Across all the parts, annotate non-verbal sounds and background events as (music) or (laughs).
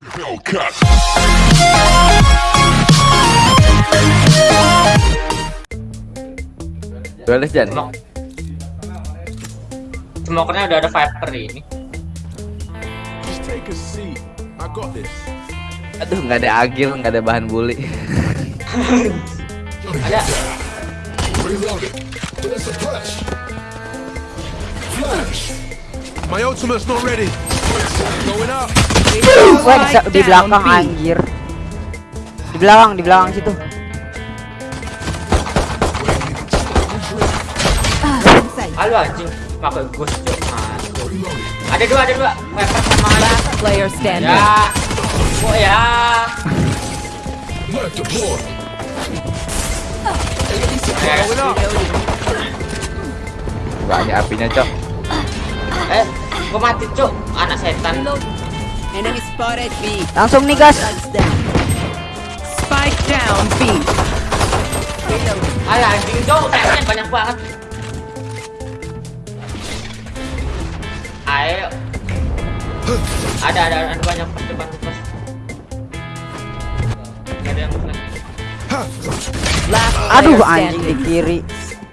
Hellcat. Duelis Jan. Smok. Smokernya udah ada Viper ini. Aduh nggak ada agil, nggak ada bahan bully. Ada. My ultimate's not ready. Going up. Wah, di, di belakang anjir. Di belakang, di belakang situ. Halo anjing. Pakai ghost. Ada dua, ada dua. Viper sama Player standing. Ya. Oh ya. Ada apinya cok. Eh, gua mati cok. Anak setan. Enemy spotted B. Langsung nih, gas. Spike down B. Alah anjing. Kayaknya banyak banget. Ayo. Ada, ada, ada banyak depan. Gak ada yang Aduh, anjing di kiri.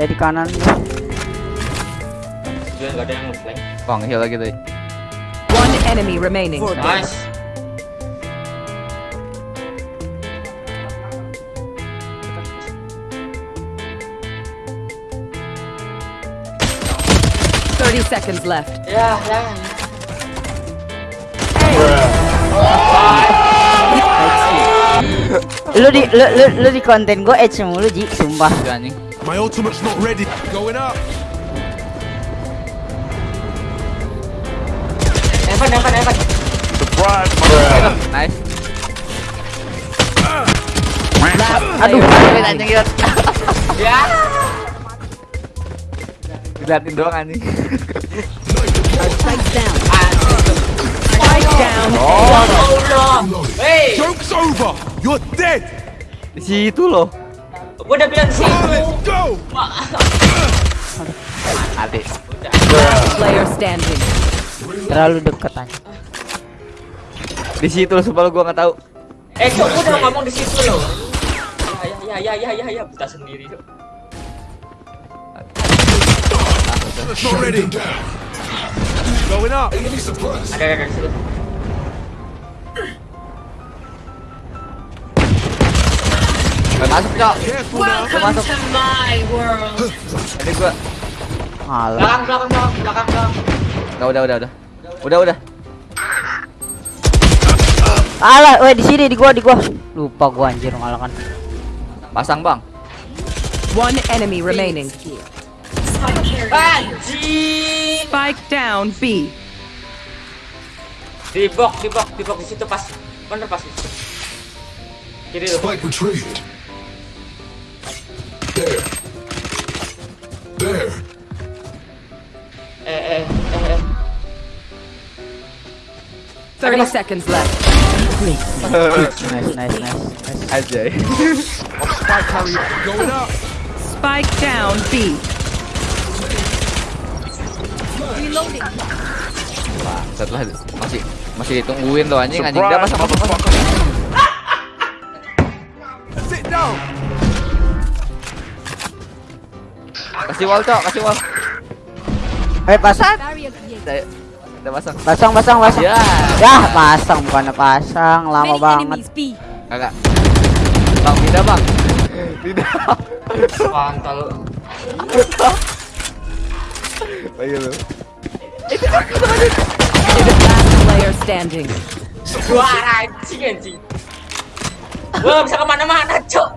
Eh di kanan. Juga gak ada yang flash. Wah heal lagi tadi. One enemy remaining. Nice. Thirty seconds left. Ya, ya. Lu di lu, lu, lu di konten gue edge eh, mulu Ji, sumpah. My ultimate's not ready. Going up. Evan, Evan, Evan. Nice. Aduh, Anjing. (laughs) Ya. Diliatin doang anjing. Spike down. Spike. Hey, Joke's over. You're dead. Di situ loh. gua udah bilang. Let's go. Last player standing. Terlalu dekat anjing. Di situ loh sumpah lu gua nggak tahu. Eh, gua udah ngomong di situ loh. Ya, ya, ya, ya, ya, ya, buta sendiri. Going up. Ada, ada, masuk cok. Masuk. Ini gua. Belakang, belakang, belakang, belakang, belakang. Udah udah udah udah. Udah udah. Alah, weh di sini di gua di gua. Lupa gua anjir ngalahkan. Pasang bang. One enemy remaining. Anjing. Spike down B. Di box, di box, di box di situ pas. Bener pas di situ. Kiri lu. Spike retrieved. There. There. Eh, eh. Thirty seconds left. Nice, nice, nice. nice. Aja. Spike carrier. Going up. Spike down B. Setelah masih masih ditungguin loh anjing anjing. Pasang pasang pasang. Sit down. Kasih wall cok, kasih wall. Eh pasang. Udah, udah pasang. Pasang, pasang, pasang. Ya. Ya, pasang bukannya pasang, lama banget. Kagak. Bang, tidak bang. Tidak. Kontol. Ayo lu. Last player standing. Suara anjing anjing. Gua bisa ke mana-mana, cok.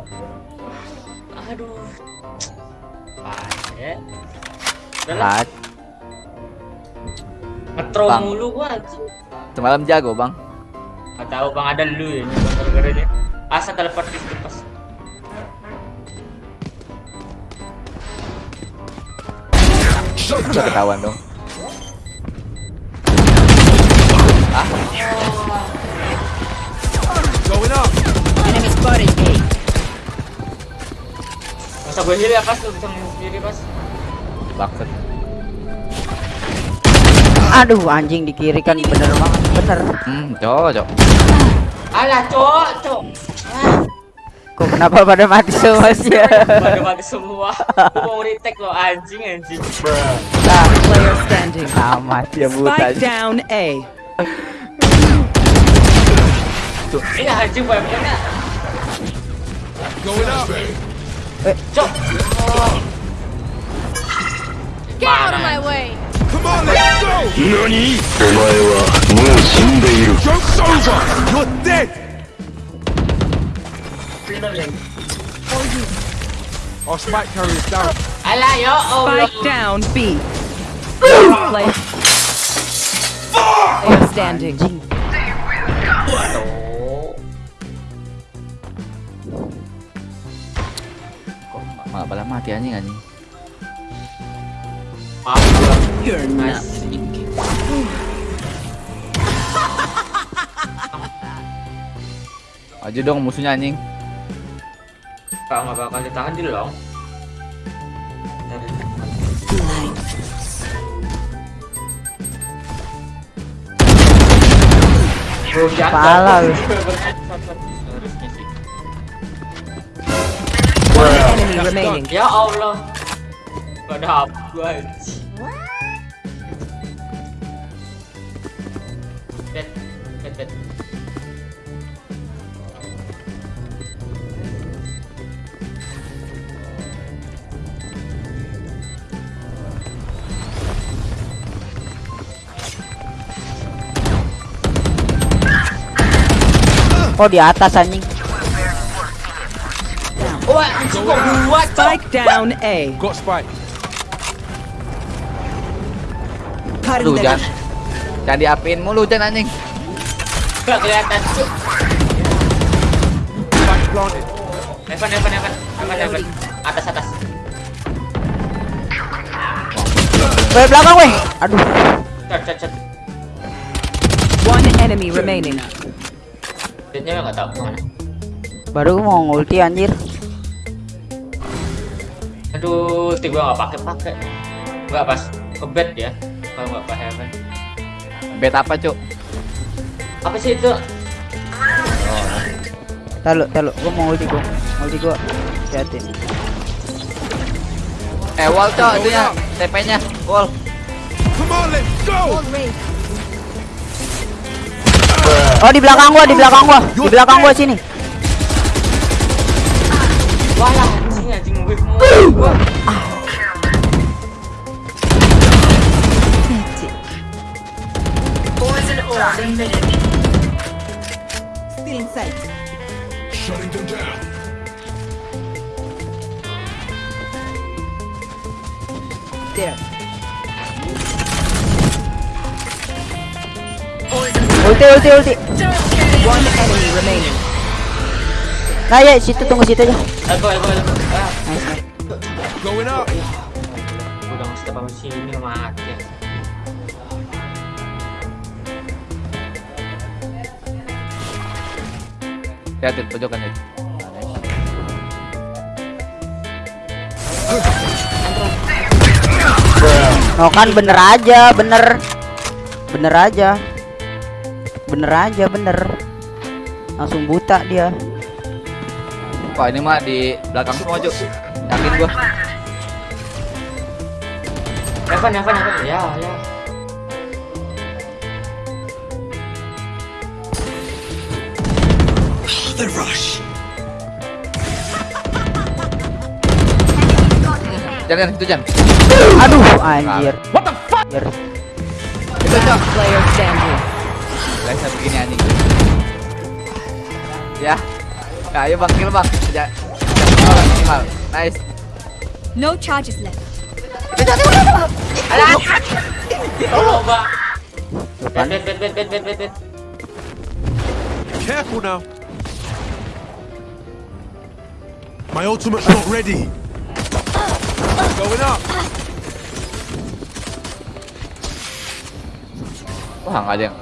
Aduh. Pakai. Udah lah, Ngetro Bang. mulu gua anjing. Semalam jago bang. Gak tahu bang ada lu ya nih bang gara-gara ini. Asa teleport di situ pas. Udah ketahuan dong. Going up. Enemy spotted A. Masa gue heal ya pas lu bisa sendiri pas. Bangsat. Aduh anjing di kiri kan bener banget bener. Hmm, cocok. Alah, cok, cok. Kok kenapa pada mati semua sih ya? Pada mati semua. Gua mau retake lo anjing anjing. Last player standing. Amat ya buta. Spike down A. Ini anjing banyak Going up. Cok. Get out of my way! Come on, let's go! Nani? Joke's over! You're dead! Reloading. For you. Spike carry is down. Spike down, B. Play. Fuck! They are standing. They will go. Mati anjing anjing. You're. Aja dong musuhnya anjing. Kalau nggak bakal ditahan di long. Bro, jatuh. Pala lu. Harusnya sih. One enemy remaining. Ya Allah. Gak ada apa gua. Bet, bet, bet. Oh di atas anjing. Wah, anjing kok gua cok. Spike down A. Got spike. Aduh, jangan. Jangan diapain mulu jangan anjing. Gak kelihatan. Evan, Evan, Evan, Evan, Evan. Atas, atas. Weh belakang weh. Aduh. Cat, cat, cat. One enemy remaining. Deadnya nggak tahu ke mana. Baru mau ngulti anjir. Aduh, tim gua nggak pakai pakai. Nggak pas ke bed ya. Nggak ke heaven. Bet apa, Cuk? Apa sih itu? Talu, talu. Gua mau ulti gua. Ulti gua. Hati. Eh, wall, Cuk, itunya. TP-nya. Wall. Come on, let's go. Oh di belakang gua, di belakang gua. Di belakang gua sini. Wah lah, anjing anjing gue gua. Shutting them down. Ulti, ulti, ulti. One enemy remaining. Nah ya, situ tunggu situ aja. Elbow, elbow, elbow. Ah, Nice. Going up. udah nggak step sama sini mati. Ya. Lihat pojokan itu. No kan bener aja, bener. Bener aja. Bener aja, bener. Langsung buta dia. Wah, ini mah di belakang semua, Cuk. Yakin gua. Evan, Evan, Evan. Ya, ya. Jangan itu jangan. Aduh, anjir. What the fuck? Itu, Cuk. Player standing. Guys, begini anjing. Ya. Ya, ayo Bang, kill Bang. Ya. Minimal. Nice. No charges left. Tolong, bed, bed. Careful now. My ultimate's not ready. Going up. Wah, enggak ada yang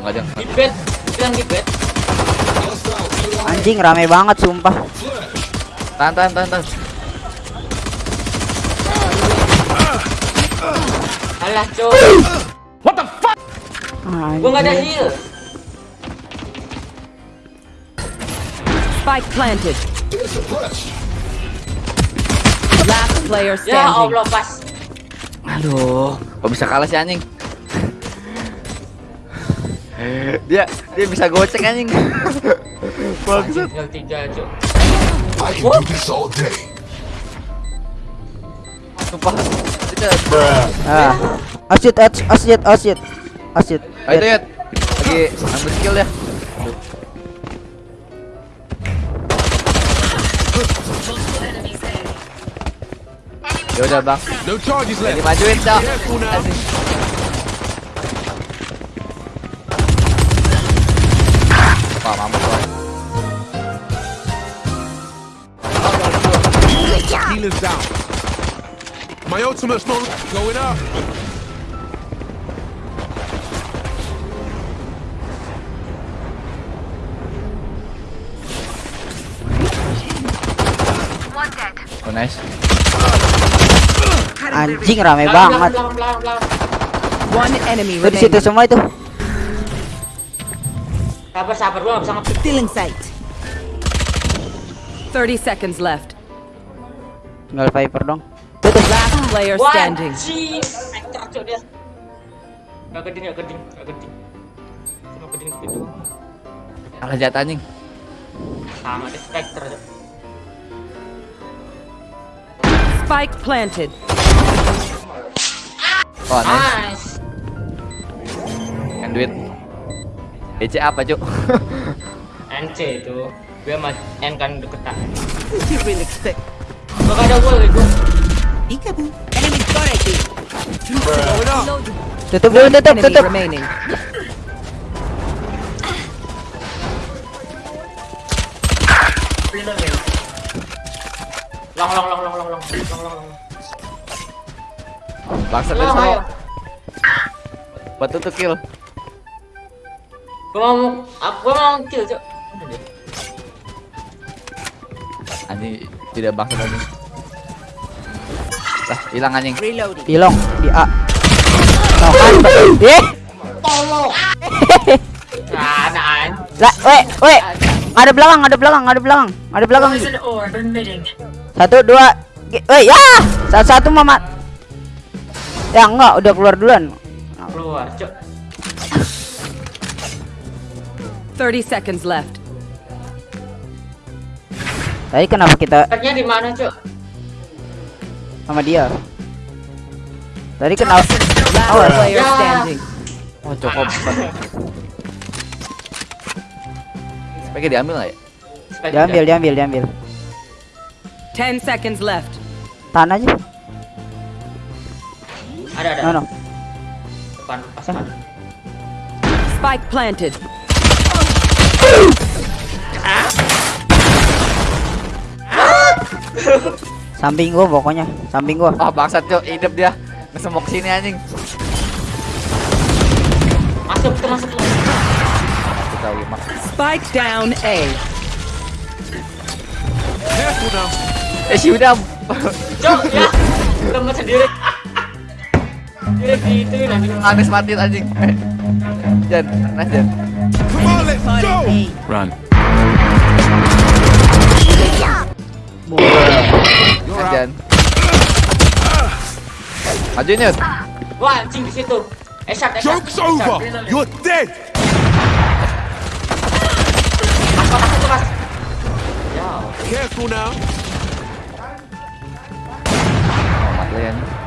enggak ada yang Di bed, bilang di bed. Anjing rame banget sumpah. tahan tahan tahan tahan. Alah, cok. Gua nggak ada Anjing. heal. Spike planted. Last player Ya standing. Allah pas. Aduh, kok bisa kalah sih anjing? dia dia bisa gocek anjing. Anjing, tinggal tiga cuk. I can do this all day. Sumpah. Itu Ah. Asyik, asyik, asyik, asyik. Asyik. Ayo ya. Lagi ambil skill ya. Ya udah bang, No charges left. dimajuin cok. Careful now. Wah mampus. Healer's down. My ultimate's not going up. Oh nice. Anjing rame banget. One enemy di situ semua itu. Sabar sabar gua bisa ngepick. Stealing sight. 30 seconds left. Tinggal Viper dong. Tuh tuh. Last player Wah, standing. anjing. Cuk dia. Gak geding, gak geding, gak geding. Cuma geding segitu. Kalah jatah anjing. Sama deh Spectre. Spike planted. Oh nice. Nice. Kan duit. DC apa cuk? (laughs) NC itu. Gue sama N kan deketan. Gak ada wall itu. Going up. Tutup dulu, tutup, Enemy tutup. remaining. Long long long long long long long long long. Bangsa dari sana. Batu tuh kill. Gua mau aku gua mau kill dia? Anjing tidak bangsa anjing. Lah, hilang anjing. Pilong di A. Kan. Eh. Nah, nah. Lah, weh, weh. Ada belakang, ada belakang, ada belakang. Ada belakang. Satu, dua. Weh, ya. Satu satu Mamat. Ya enggak, udah keluar duluan. Keluar cuk. 30 seconds left. Tadi kenapa kita Tagnya di mana cuk? sama dia? Tadi kenapa? Oh, Ya. standing. Oh, cukup. Sebaiknya diambil nggak ya? Diambil, diambil, diambil. 10 seconds left. Tahan aja. Ada ada. No, no. Depan pas depan. Spike planted. Samping gua pokoknya, samping gua. Oh, bangsat cuk, hidup dia. Ngesemok sini anjing. Masuk tuh masuk. Kita lima. Spike down A. Careful now. Eh, si udah. Cuk ya. Temen sendiri. Habis mati anjing. Jan, nah Jan. Run. Nah, Jan. Maju nyut. Wah, anjing di situ. Esat, esat. Joke's over. You're dead. Mas, mas, mas, mas. Careful now. Oh, mati ya nih.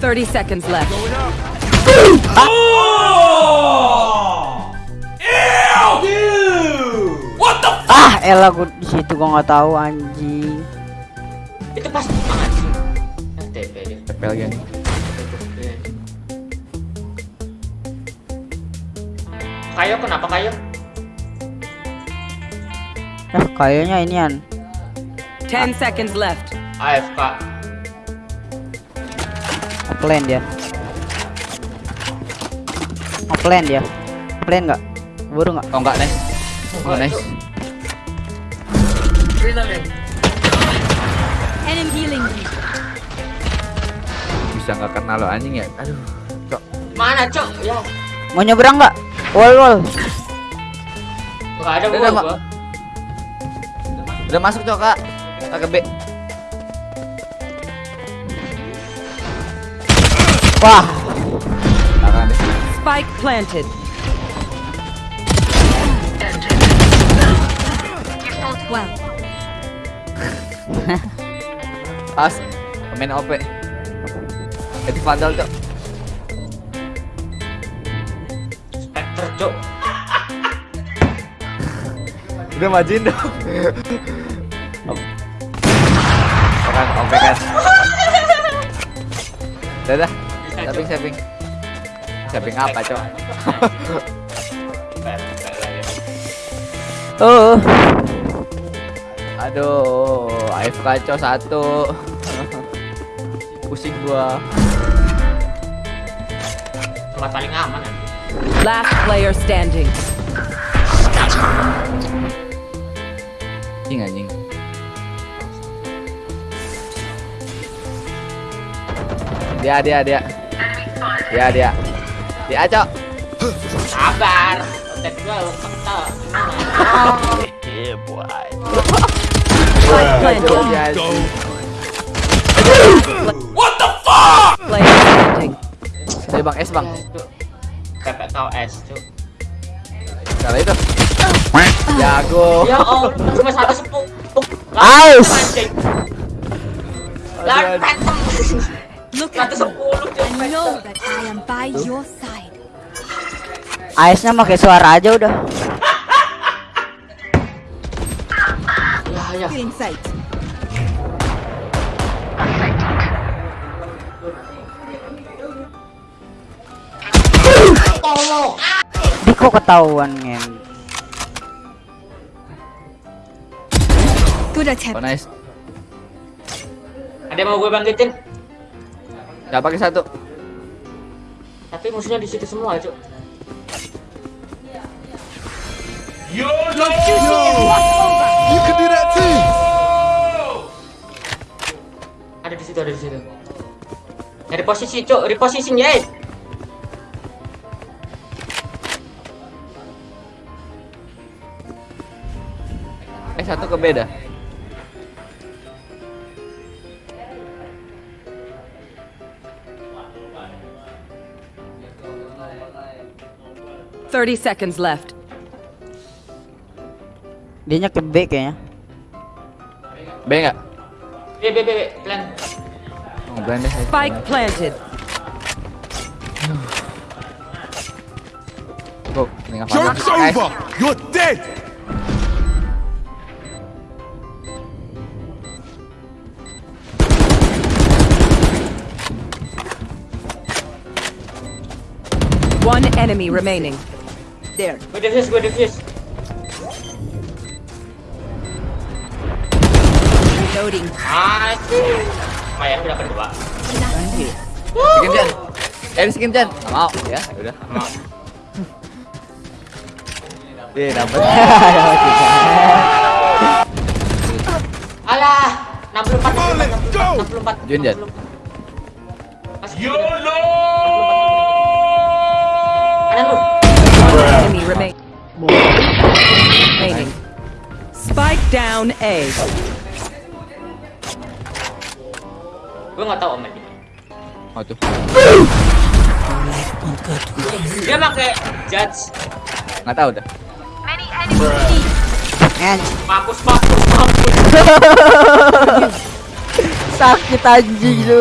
30 seconds left. Going up. Ah, elah gua di situ gua nggak tahu anjing. Itu pas anjing. FTP dia. TP lagi. Kayo kenapa kayo? Eh, kayaknya inian. 10 seconds left. AFK. Plan dia. Plan dia. Plan nggak? Buru nggak? Oh, enggak, nice. Oh, nice. Enemy healing. Bisa nggak kena lo anjing ya? Aduh. Cok. Mana, Cok? Ya, Mau nyebrang nggak? Wall wall. enggak ada Udah, gua. Gua. Udah masuk cok kak. Kak B. Wah. Spike planted. Well, (laughs) Pas. Pemain OP. Jadi vandal cok. Spectre, Cok. (laughs) Udah majuin dong. Kan OP kan. Dadah. Saving saving. Saving apa cok? (laughs) oh. Aduh, AFK cok satu. (laughs) Pusing gua. Tempat paling aman nanti. Last player standing. Anjing anjing. Dia dia dia. Dia dia. Dia cok. Sabar. Tek gua lu kental. Spike planted. Dia Player standing. Dia bang S bang. PPKS, Cok. Salah itu. Jago. Ya Allah, cuma satu sepuk. Aus. Lah. Look at Satu me. sepuluh, Cok. I know that I am by your side. Aisnya pakai suara aja udah. Ya, ya. Feeling sight. Di kok ketahuan ngen. Good Oh attempt. nice. Ada mau gue bangkitin? Gak pakai satu. Tapi musuhnya di situ semua, Cok. You can do that too. Ada di situ, ada di situ. Nyari posisi, Cok. Reposition, ya. Eh satu ke beda. Thirty seconds left. Dia ke B kayaknya. B nggak? B, B, B, B. Plan. Oh, blind deh. Spike planted. Go. Ini Joke's apa-apa. Over. You're dead. One enemy remaining. Gue defuse, gue defuse. Reloading. Asik. Lumayan, udah kedua. Skin Jan. Eh di skin Jan. Nggak mau ya. Udah. Mau. (laughs) Iya dapat. Alah, 64, Come on, let's go. 64, 64. Jun, Jan. YOLO! Spike down A. Gue nggak tahu Omen. Oh tuh. Dia pakai judge. Nggak tahu dah. Ngen. Mampus, mampus, mampus. (laughs) Sakit anjing. (laughs)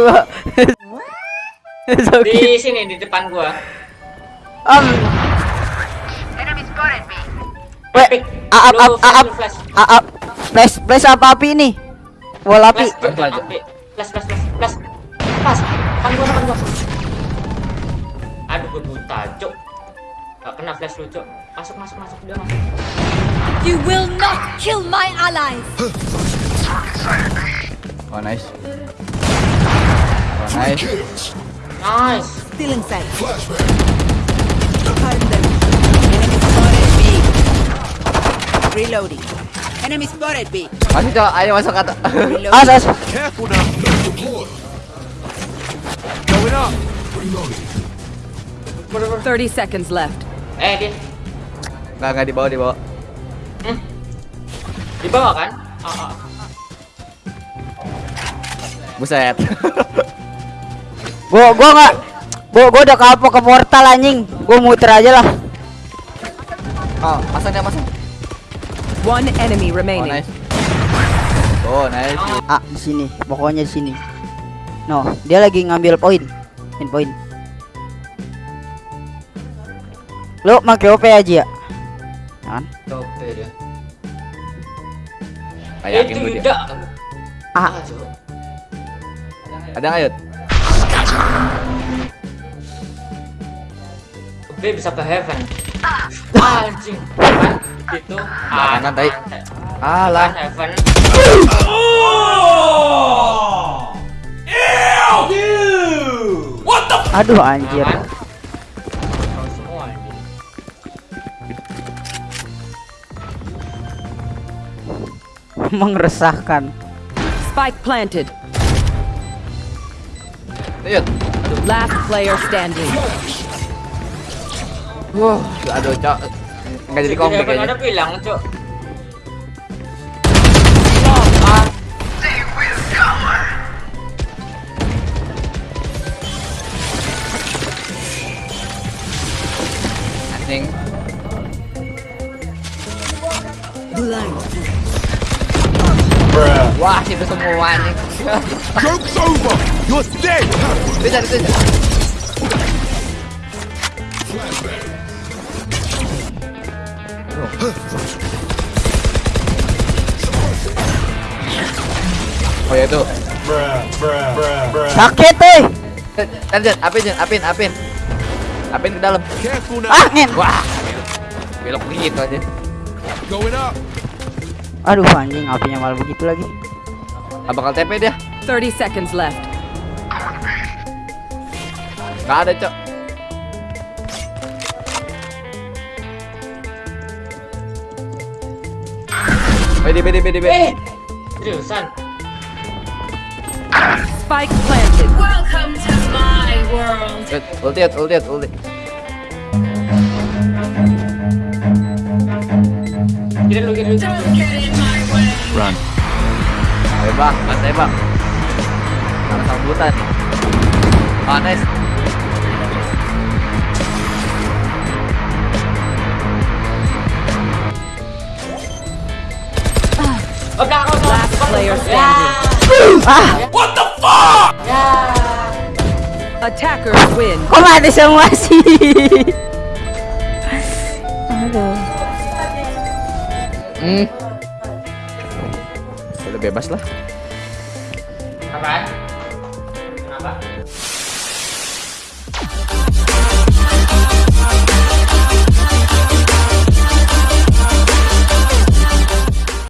Sakit. Di sini di depan gua. Om. Weh, Epic. aap Lu aap aap flash, aap flash flash apa api ini? Wall api. Flash, Flash. Flash, flash. Flash. Depan gua, depan gua. Aduh, gua buta, cok. Gak kena flash lu, cok. Masuk, masuk, masuk. Udah masuk. You will not kill my allies. Oh nice. Oh nice. Nice. Feeling sight. Reloading. Enemy spotted B. Masih cok. Ayo masuk kata. As as. Careful now. Going up. Bro. 30 seconds left. Eh, dia Enggak enggak dibawa dibawa. di bawah kan? Oh, oh. Buset. (laughs) Gua gua nggak gua gua udah kapok ke portal anjing. Gua muter aja lah. oh, pasang dia pasang. One enemy Oh, remaining. nice. Oh, nice. Ah, di sini. Pokoknya di sini. No, dia lagi ngambil poin. Pin poin. Lo make OP aja ya. Kan? Tope dia. Kayak yakin Itu gue dia. tidak. Ah. Ada Yud? B bisa ke heaven. Ah, anjing. Itu. Tai. Alah. heaven. aduh anjir. Kan? (laughs) Mengeresahkan. Spike planted. Last player standing. Wah, aduh, Cok. Enggak jadi Di komplek heaven ada kayaknya. bilang, Cok. Ah, Anjing. Wah, itu semua anjing. Joke's over. You're dead. Bisa, bisa. Oh ya itu. Sakit eh. Lanjut, apin, apin, apin. Apin ke dalam. Now. Ah. Wah. Belok gitu aja. Going up. Aduh anjing, apinya malah begitu lagi. Gak bakal TP dia. 30 seconds left. Gak ada, Cok. Bedi, bedi, bedi, bedi. eh. Seriusan. Spike planted. Welcome to my world. Ulti, ulti, ulti. Kira lu, kira lu. Don't get in my way. Ayo bang, santai bang. Sama sambutan nih. Last player Ya. standing. Ah, Attackers win. kok mati semua sih? Aduh. Hmm. Udah bebas lah.